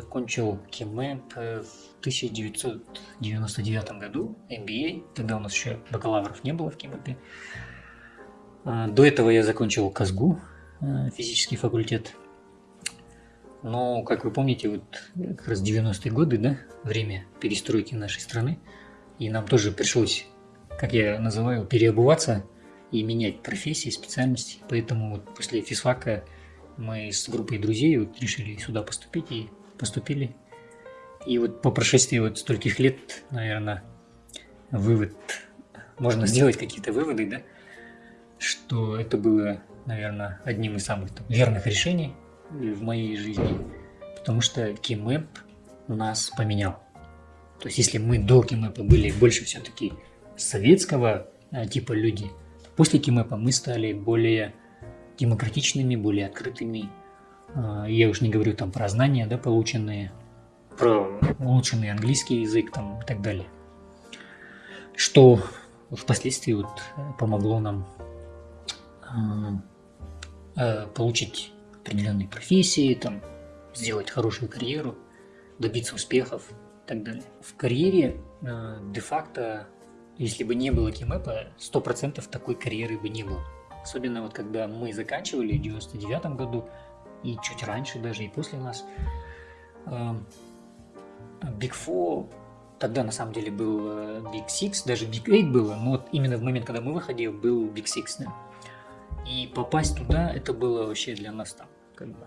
закончил КИМЭП в 1999 году, MBA. Тогда у нас еще бакалавров не было в КИМЭПе. А, до этого я закончил КАЗГУ, э, физический факультет. Но, как вы помните, вот как раз 90-е годы, да, время перестройки нашей страны, и нам тоже пришлось, как я называю, переобуваться и менять профессии, специальности. Поэтому вот после физфака мы с группой друзей вот решили сюда поступить и поступили. И вот по прошествии вот стольких лет, наверное, вывод, можно сделать какие-то выводы, да, что это было, наверное, одним из самых там, верных решений в моей жизни, потому что Кимэп нас поменял. То есть, если мы до Кимэпа были больше все-таки советского а, типа люди, после Кимэпа мы стали более демократичными, более открытыми. А, я уж не говорю там про знания, да, полученные, про улучшенный английский язык там и так далее. Что впоследствии вот помогло нам а, получить определенные профессии, там, сделать хорошую карьеру, добиться успехов и так далее. В карьере де-факто, если бы не было Кимэпа, 100% такой карьеры бы не было. Особенно вот когда мы заканчивали в 99 году, и чуть раньше даже, и после нас. Эм, Big Four, тогда на самом деле был э, Big Six, даже Big Eight было, но вот именно в момент, когда мы выходили, был Big Six, да. И попасть туда, это было вообще для нас там, как бы,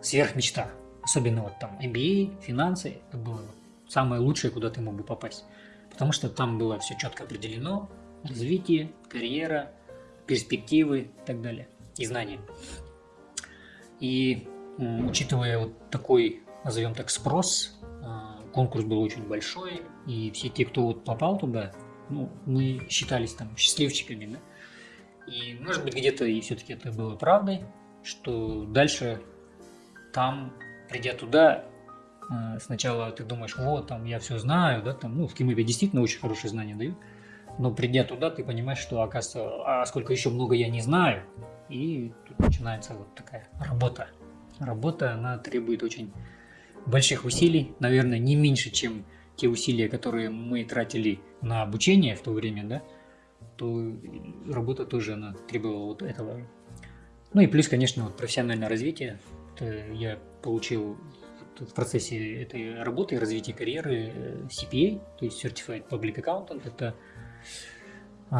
сверхмечта. Особенно вот там MBA, финансы, это было самое лучшее, куда ты мог бы попасть. Потому что там было все четко определено, развитие, карьера, перспективы и так далее, и знания. И учитывая вот такой, назовем так, спрос, а, конкурс был очень большой, и все те, кто вот попал туда, ну, мы считались там счастливчиками, да? И, может быть, где-то и все-таки это было правдой, что дальше там, придя туда, а, сначала ты думаешь, вот, там, я все знаю, да, там, ну, в Кимэпе действительно очень хорошие знания дают, но придя туда, ты понимаешь, что, оказывается, а сколько еще много я не знаю. И тут начинается вот такая работа. Работа, она требует очень больших усилий, наверное, не меньше, чем те усилия, которые мы тратили на обучение в то время, да, то работа тоже, она требовала вот этого. Ну и плюс, конечно, вот профессиональное развитие. Я получил в процессе этой работы развития карьеры э, CPA, то есть Certified Public Accountant. Это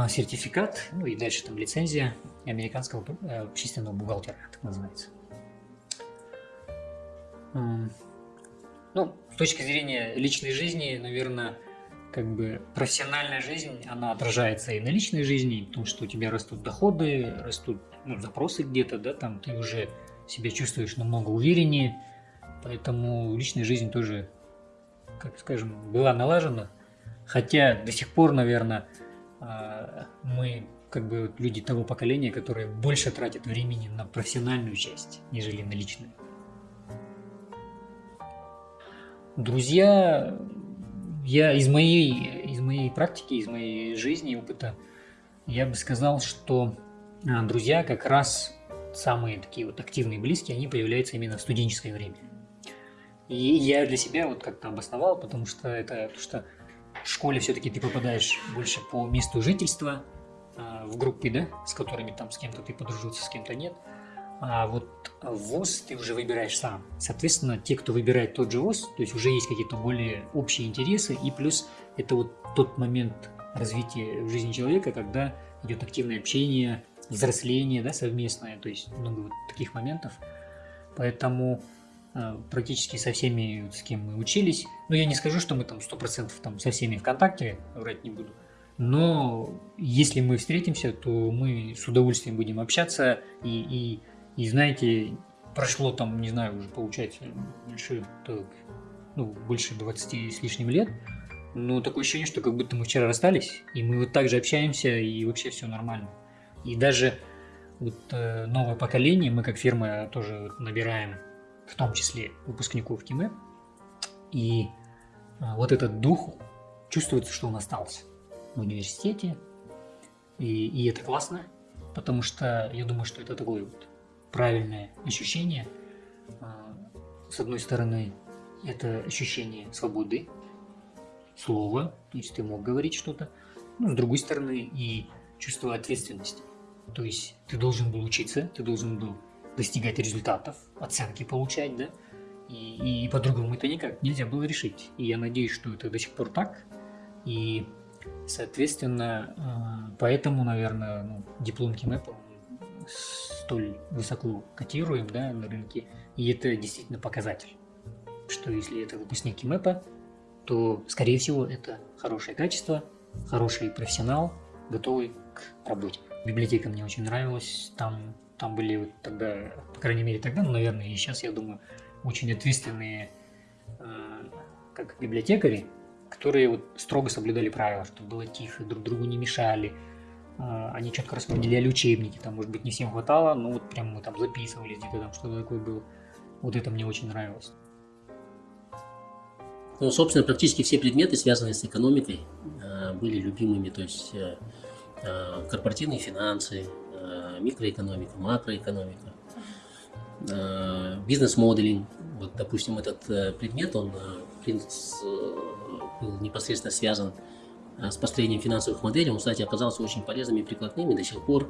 сертификат, ну и дальше там лицензия американского э, общественного бухгалтера, так называется. Ну, с точки зрения личной жизни, наверное, как бы профессиональная жизнь, она отражается и на личной жизни, потому что у тебя растут доходы, растут ну, запросы где-то, да, там ты уже себя чувствуешь намного увереннее, поэтому личная жизнь тоже, как скажем, была налажена, хотя до сих пор, наверное, а, мы как бы люди того поколения, которые больше тратят времени на профессиональную часть, нежели на личную. Друзья, я из моей, из моей практики, из моей жизни, опыта, я бы сказал, что а, друзья как раз самые такие вот активные близкие, они появляются именно в студенческое время. И я для себя вот как-то обосновал, потому что это то, что в школе все-таки ты попадаешь больше по месту жительства, а, в группы, да, с которыми там с кем-то ты подружился, с кем-то нет. А вот ВОЗ ты уже выбираешь сам. Соответственно, те, кто выбирает тот же ВОЗ, то есть уже есть какие-то более общие интересы, и плюс это вот тот момент развития жизни человека, когда идет активное общение, взросление, да, совместное, то есть много вот таких моментов. Поэтому Э, практически со всеми, с кем мы учились. Но я не скажу, что мы там 100% там со всеми ВКонтакте, врать не буду. Но если мы встретимся, то мы с удовольствием будем общаться. И, и, и знаете, прошло там, не знаю, уже получается больше, так, ну, больше 20 с лишним лет. Но такое ощущение, что как будто мы вчера расстались, и мы вот так же общаемся, и вообще все нормально. И даже вот э, новое поколение, мы как фирма тоже набираем в том числе выпускников КИМЭ. И а, вот этот дух чувствуется, что он остался в университете. И, и это классно, потому что я думаю, что это такое вот правильное ощущение. А, с одной стороны, это ощущение свободы, слова, то есть ты мог говорить что-то, ну, с другой стороны, и чувство ответственности. То есть ты должен был учиться, ты должен был достигать результатов, оценки получать, да, и, и по-другому это никак нельзя было решить. И я надеюсь, что это до сих пор так, и, соответственно, э, поэтому, наверное, ну, диплом КИМЭПа столь высоко котируем да, на рынке, и это действительно показатель, что если это выпускник КИМЭПа, то, скорее всего, это хорошее качество, хороший профессионал, готовый к работе. Библиотека мне очень нравилась, там, там были вот тогда, по крайней мере тогда, ну, наверное, и сейчас, я думаю, очень ответственные э, как библиотекари, которые вот строго соблюдали правила, чтобы было тихо, друг другу не мешали, э, они четко распределяли учебники, там, может быть, не всем хватало, но вот прям мы там записывались где-то там, что-то такое было. Вот это мне очень нравилось. Ну, собственно, практически все предметы, связанные с экономикой, э, были любимыми. То есть э, э, корпоративные финансы, микроэкономика, макроэкономика, бизнес-моделинг. Вот, допустим, этот предмет, он был непосредственно связан с построением финансовых моделей. Он, кстати, оказался очень полезными и прикладными. До сих пор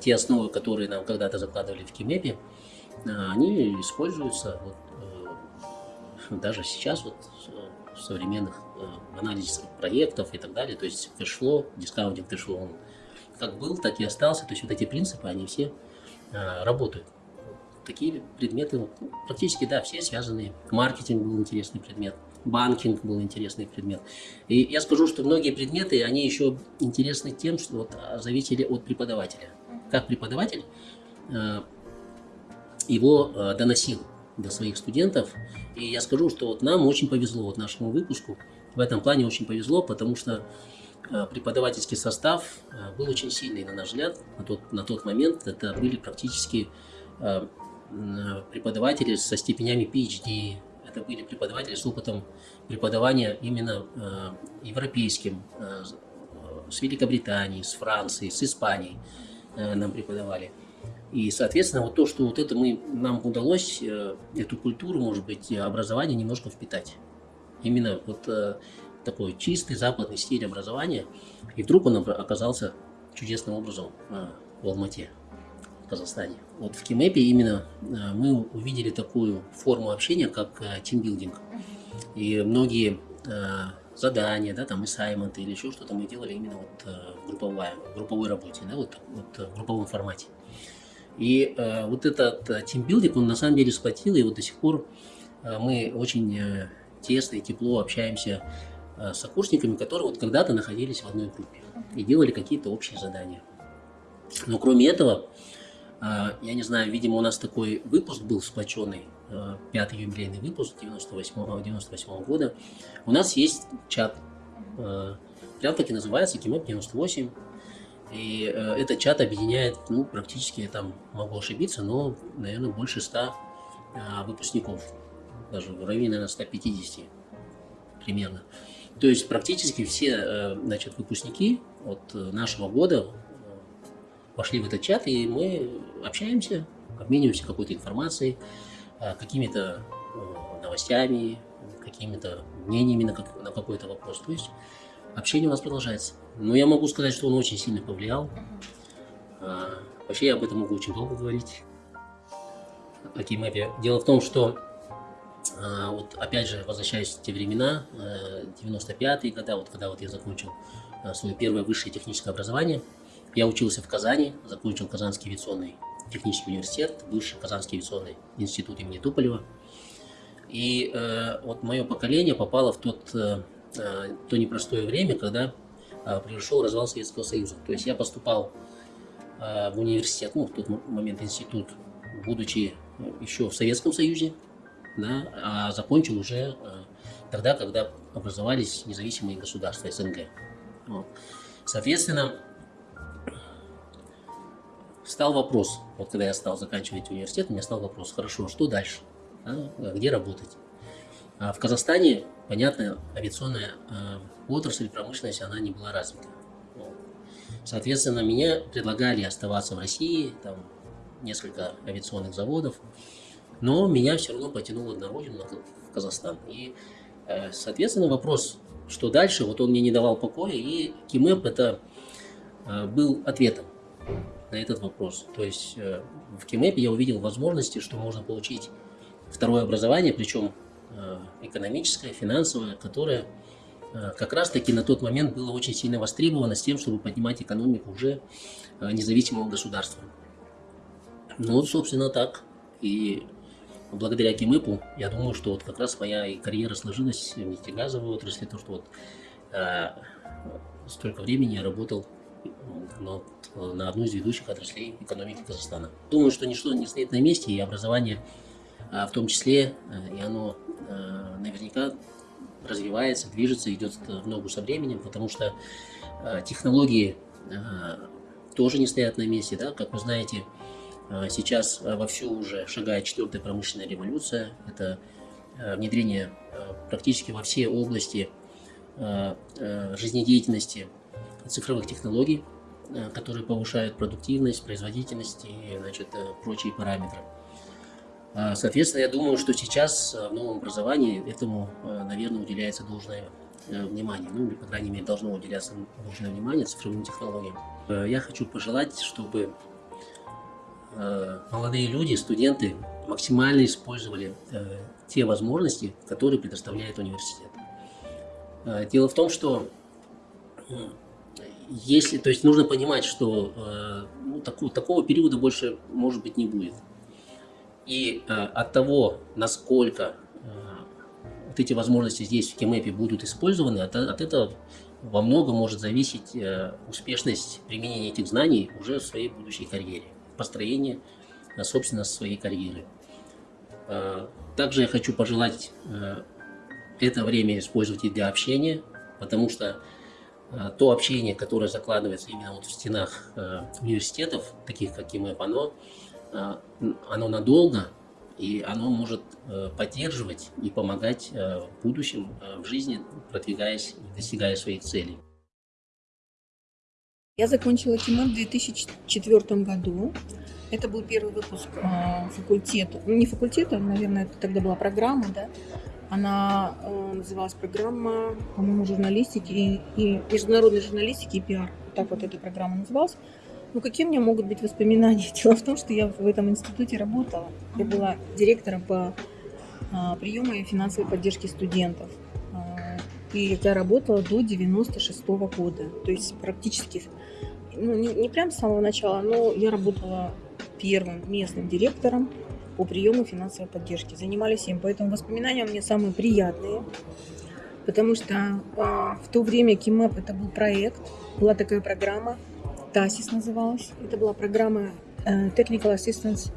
те основы, которые нам когда-то закладывали в КИМЭПе, они используются вот, даже сейчас вот в современных э, анализах проектов и так далее, то есть cash flow, discounting cash flow, он как был, так и остался, то есть вот эти принципы, они все э, работают. Такие предметы, ну, практически, да, все связаны. Маркетинг был интересный предмет, банкинг был интересный предмет. И я скажу, что многие предметы, они еще интересны тем, что вот а, зависели от преподавателя. Как преподаватель э, его э, доносил до своих студентов. И я скажу, что вот нам очень повезло, вот нашему выпуску, в этом плане очень повезло, потому что преподавательский состав э, был очень сильный, на наш взгляд, на тот, на тот момент. Это были практически э, преподаватели со степенями PhD, это были преподаватели с опытом преподавания именно европейским, с Великобритании, с Францией, с Испанией нам преподавали. И, соответственно, вот то, что вот это мы, нам удалось, э, эту культуру, может быть, образования немножко впитать. Именно вот э, такой чистый западный стиль образования. И вдруг он оказался чудесным образом э, в Алмате, в Казахстане. Вот в Кимэпе именно мы увидели такую форму общения, как тимбилдинг. И многие задания, да, там ассайменты или еще что-то мы делали именно вот в групповой, в групповой работе, да, вот, вот в групповом формате. И э, вот этот тимбилдинг, он на самом деле сплотил, и вот до сих пор мы очень тесно и тепло общаемся э, с окурсниками, которые вот когда-то находились в одной группе и делали какие-то общие задания. Но кроме этого, э, я не знаю, видимо, у нас такой выпуск был сплоченный, э, пятый юбилейный выпуск 98, 98 года. У нас есть чат, прям таки называется Кимоп 98, и этот чат объединяет, ну, практически, там, могу ошибиться, но, наверное, больше 100 э, выпускников. Даже в районе, наверное, 150 примерно. То есть практически все, э, значит, выпускники от нашего года э, вошли в этот чат, и мы общаемся, обмениваемся какой-то информацией, э, какими-то э, новостями, какими-то мнениями на, как, на какой-то вопрос. То есть общение у нас продолжается. Но я могу сказать, что он очень сильно повлиял. Вообще я об этом могу очень долго говорить. О Кеймэпе. Дело в том, что вот опять же, возвращаясь в те времена, 95-е э, годы, вот когда вот я закончил а, свое первое высшее техническое образование, я учился в Казани, закончил Казанский авиационный технический университет, бывший Казанский авиационный институт имени Туполева. И э, вот мое поколение попало в тот, э, э то непростое время, когда а, произошел развал Советского Союза. То есть я поступал а, в университет, ну, в тот момент институт, будучи еще в Советском Союзе, да, а закончил уже а, тогда, когда образовались независимые государства СНГ. Вот. Соответственно, стал вопрос, вот когда я стал заканчивать университет, у меня стал вопрос, хорошо, что дальше, да, где работать? А в Казахстане, понятно, авиационная э, отрасль, промышленность, она не была развита. Соответственно, меня предлагали оставаться в России, там несколько авиационных заводов, но меня все равно потянуло на родину, Казахстан. И, э, соответственно, вопрос, что дальше, вот он мне не давал покоя, и КИМЭП это э, был ответом на этот вопрос. То есть э, в КИМЭПе я увидел возможности, что можно получить второе образование, причем экономическое, финансовое, которое как раз-таки на тот момент было очень сильно востребовано с тем, чтобы поднимать экономику уже независимого государства. Ну собственно, так. И благодаря КИМЭПу, я думаю, что вот как раз моя и карьера сложилась в нефтегазовой отрасли, то, что вот э, столько времени я работал на, на одну из ведущих отраслей экономики Казахстана. Думаю, что ничто не стоит на месте, и образование э, в том числе, э, и оно э, наверняка развивается, движется, идет в ногу со временем, потому что э, технологии э, тоже не стоят на месте, да, как вы знаете, сейчас а, вовсю уже шагает четвертая промышленная революция. Это а, внедрение практически во все области жизнедеятельности цифровых технологий, которые повышают продуктивность, производительность и значит, прочие параметры. Соответственно, я думаю, что сейчас в новом образовании этому, наверное, уделяется должное внимание. Ну, или, по крайней мере, должно уделяться должное внимание цифровым технологиям. Я хочу пожелать, чтобы Э, молодые люди, студенты максимально использовали э, те возможности, которые предоставляет университет. Э, дело в том, что если, то есть нужно понимать, что ну, такого, такого периода больше, может быть, не будет. И от того, насколько вот эти возможности здесь в Кемэпе будут использованы, от, от этого во многом может зависеть успешность применения этих знаний уже в своей будущей карьере построения, собственно, своей карьеры. А, также я хочу пожелать э, это время использовать и для общения, потому что а, то общение, которое закладывается именно вот в стенах университетов, таких как ИМЭП, оно, а, надолго, и оно может поддерживать и помогать в будущем в жизни, продвигаясь и достигая своих целей. Я закончила КИМЭП в 2004 году. Это был первый выпуск э, факультета. Ну, не факультета, наверное, это тогда была программа, да. Она э, называлась программа, по-моему, журналистики и, и международной журналистики и пиар. Так вот эта программа называлась. Ну, какие у меня могут быть воспоминания? Дело в том, что я в этом институте работала. Я была директором по э, приему и финансовой поддержке студентов. И я работала до 96 -го года. То есть практически, ну, не, не прям с самого начала, но я работала первым местным директором по приему финансовой поддержки. Занимались им, поэтому воспоминания у меня самые приятные. Потому что э, в то время КИМЭП это был проект, была такая программа, ТАСИС называлась. Это была программа э, Technical Assistance,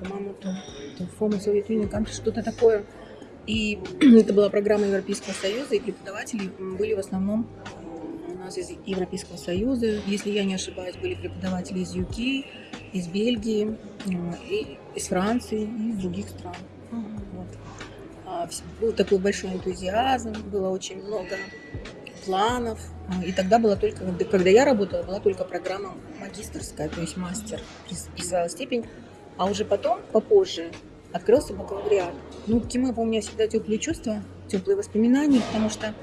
по-моему, то, то Former Soviet Union Country, что-то такое. И это была программа Европейского Союза, и преподаватели были в основном у нас из Европейского Союза. Если я не ошибаюсь, были преподаватели из UK, из Бельгии, и из Франции и из других стран. Вот. А, был такой большой энтузиазм, было очень много планов. А, и тогда была только, когда я работала, была только программа магистрская, то есть мастер, присваивала степень. А уже потом, попозже, открылся бакалавриат. Ну, к КИМЭПу у меня всегда теплые чувства, теплые воспоминания, потому что,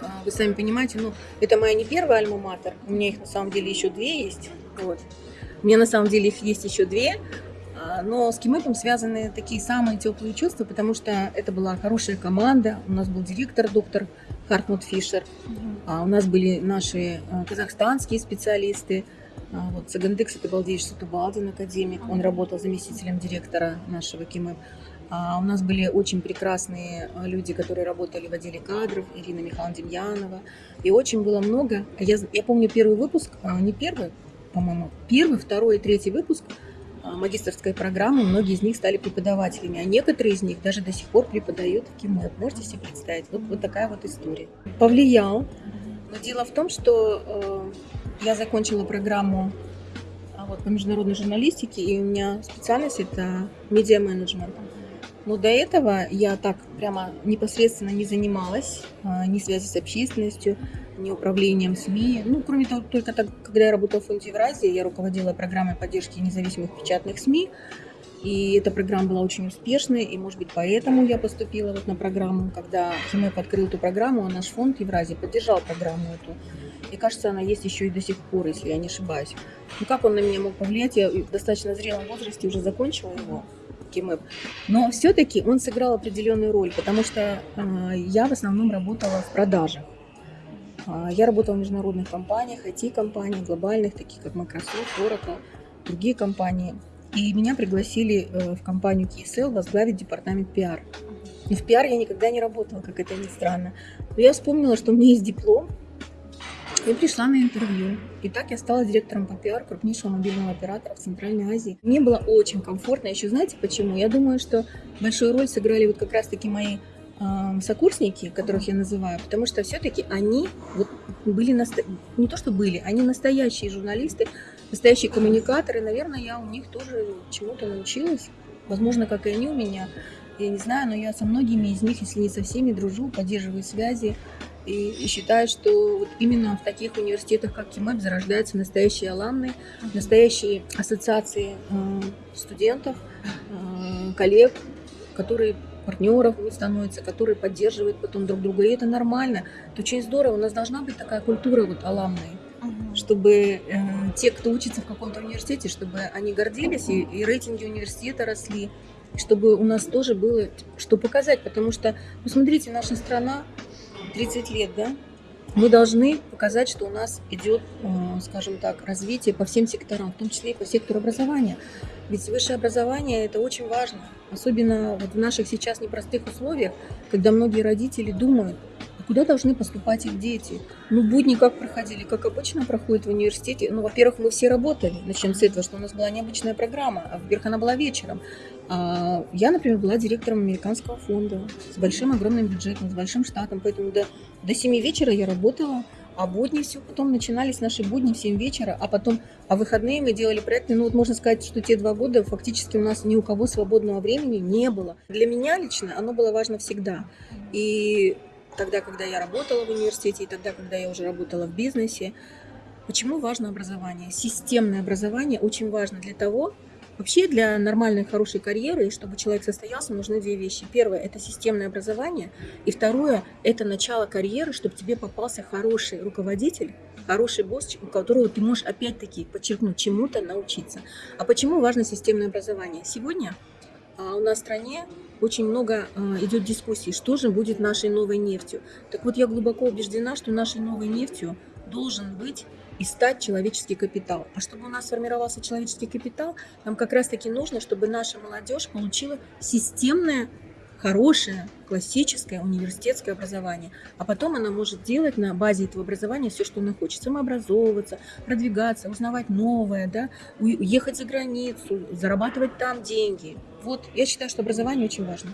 а, вы сами понимаете, ну, это моя не первая альма-матер, у меня их на самом деле еще две есть, вот. У меня на самом деле их есть еще две, а, но с КИМЭПом связаны такие самые теплые чувства, потому что это была хорошая команда, у нас был директор, доктор Хартмут Фишер, а у нас были наши казахстанские специалисты, а, вот Сагандекс это Балдеевич Сатубалдин, академик. Он работал заместителем директора нашего КИМЭП. А у нас были очень прекрасные а, люди, которые работали в отделе кадров, Ирина Михайловна Демьянова. И очень было много. Я, я помню первый выпуск, а, не первый, по-моему, первый, второй и третий выпуск магистрской программы. Многие из них стали преподавателями, а некоторые из них даже до сих пор преподают в КИМЭП. Можете себе представить? Вот, вот такая вот история. Повлиял. Но дело в том, что э, я закончила программу а, вот, по международной журналистике, и у меня специальность это медиа-менеджмент. Но до этого я так прямо непосредственно не занималась а, ни связи с общественностью, ни управлением СМИ. Ну, кроме того, только так, когда я работала в фонде Евразии, я руководила программой поддержки независимых печатных СМИ. И эта программа была очень успешной, и, может быть, поэтому я поступила вот на программу. Когда ХИМЭП открыл эту программу, а наш фонд Евразии поддержал программу эту. И кажется, она есть еще и до сих пор, если я не ошибаюсь. Ну как он на меня мог повлиять? Я в достаточно зрелом возрасте уже закончила его. КИМЭП. Но все-таки он сыграл определенную роль, потому что э, я в основном работала в продажах. А, Я работала в международных компаниях, IT-компаниях, глобальных, таких как Microsoft, Oracle, другие компании. И меня пригласили э, в компанию KSL возглавить департамент пиар. И в пиар я никогда не работала, как это ни странно. Но я вспомнила, что у меня есть диплом, и пришла на интервью. И так я стала директором по пиар крупнейшего мобильного оператора в Центральной Азии. Мне было очень комфортно. Еще знаете почему? Я думаю, что большую роль сыграли вот как раз-таки мои э, сокурсники, которых я называю, потому что все-таки они вот были наста- не то что были, они настоящие журналисты, настоящие коммуникаторы. Наверное, я у них тоже чему-то научилась. Возможно, как и они у меня. Я не знаю, но я со многими из них, если не со всеми, дружу, поддерживаю связи. И, и считаю, что вот именно в таких университетах, как КИМЭП, зарождаются настоящие аламны, настоящие ассоциации э, студентов, э, коллег, которые партнеров становятся, которые поддерживают потом друг друга. И это нормально. Это очень здорово. У нас должна быть такая культура вот аламной чтобы э, те, кто учится в каком-то университете, чтобы они гордились, и, и рейтинги университета росли, чтобы у нас тоже было что показать, потому что, посмотрите, наша страна 30 лет, да, мы должны показать, что у нас идет, э, скажем так, развитие по всем секторам, в том числе и по сектору образования. Ведь высшее образование это очень важно, особенно вот в наших сейчас непростых условиях, когда многие родители думают, куда должны поступать их дети. Ну, будни как проходили, как обычно проходит в университете. Ну, во-первых, мы все работали. Начнем с этого, что у нас была необычная программа, а во-первых, она была вечером. А я, например, была директором американского фонда с большим огромным бюджетом, с большим штатом, поэтому до, до 7 вечера я работала, а будни все потом начинались наши будни в 7 вечера, а потом, а выходные мы делали проекты. Ну вот можно сказать, что те два года фактически у нас ни у кого свободного времени не было. Для меня лично оно было важно всегда. И тогда, когда я работала в университете, и тогда, когда я уже работала в бизнесе, почему важно образование? Системное образование очень важно для того, Вообще для нормальной, хорошей карьеры, чтобы человек состоялся, нужны две вещи. Первое – это системное образование. И второе – это начало карьеры, чтобы тебе попался хороший руководитель, хороший босс, у которого ты можешь опять-таки, подчеркнуть, чему-то научиться. А почему важно системное образование? Сегодня у нас в стране очень много а, идет дискуссий, что же будет нашей новой нефтью. Так вот, я глубоко убеждена, что нашей новой нефтью должен быть и стать человеческий капитал. А чтобы у нас сформировался человеческий капитал, нам как раз-таки нужно, чтобы наша молодежь получила системное, хорошее, классическое университетское образование. А потом она может делать на базе этого образования все, что она хочет. Самообразовываться, продвигаться, узнавать новое, да, уехать за границу, зарабатывать там деньги. Вот, я считаю, что образование очень важно.